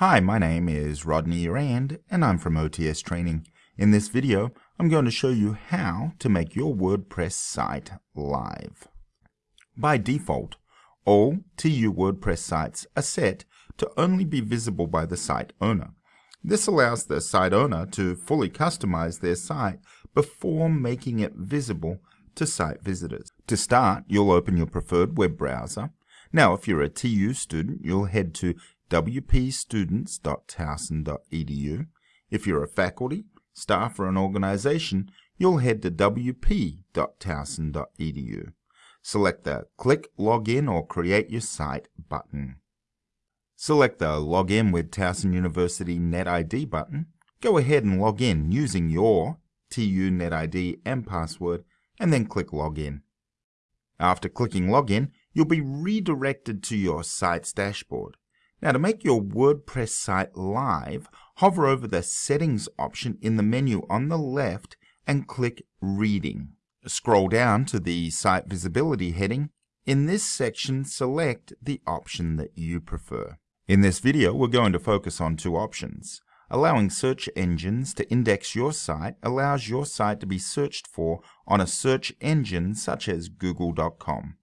Hi, my name is Rodney Rand and I'm from OTS Training. In this video, I'm going to show you how to make your WordPress site live. By default, all TU WordPress sites are set to only be visible by the site owner. This allows the site owner to fully customize their site before making it visible to site visitors. To start, you'll open your preferred web browser. Now, if you're a TU student, you'll head to wpstudents.towson.edu. If you're a faculty, staff, or an organization, you'll head to wp.towson.edu. Select the Click Login or Create Your Site button. Select the Login with Towson University NetID button. Go ahead and log in using your TU NetID and password, and then click Login. After clicking Login, you'll be redirected to your site's dashboard. Now to make your WordPress site live, hover over the Settings option in the menu on the left and click Reading. Scroll down to the Site Visibility heading. In this section, select the option that you prefer. In this video, we're going to focus on two options. Allowing search engines to index your site allows your site to be searched for on a search engine such as google.com.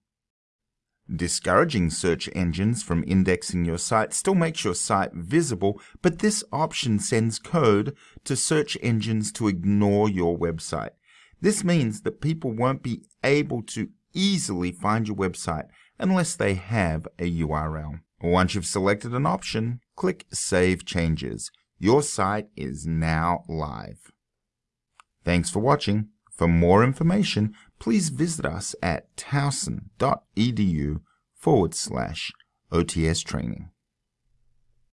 Discouraging search engines from indexing your site still makes your site visible, but this option sends code to search engines to ignore your website. This means that people won't be able to easily find your website unless they have a URL. Once you've selected an option, click Save Changes. Your site is now live. Thanks for watching. For more information, please visit us at towson.edu forward slash OTS training.